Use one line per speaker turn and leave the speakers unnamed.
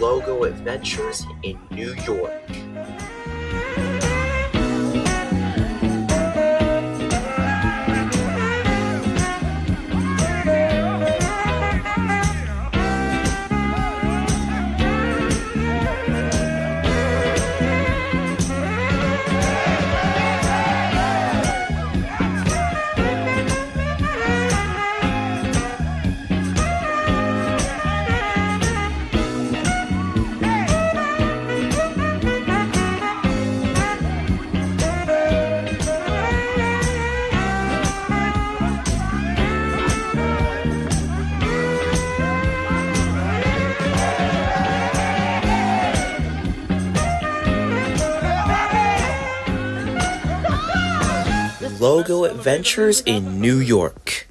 Logo Adventures in New York. Logo Adventures in New York.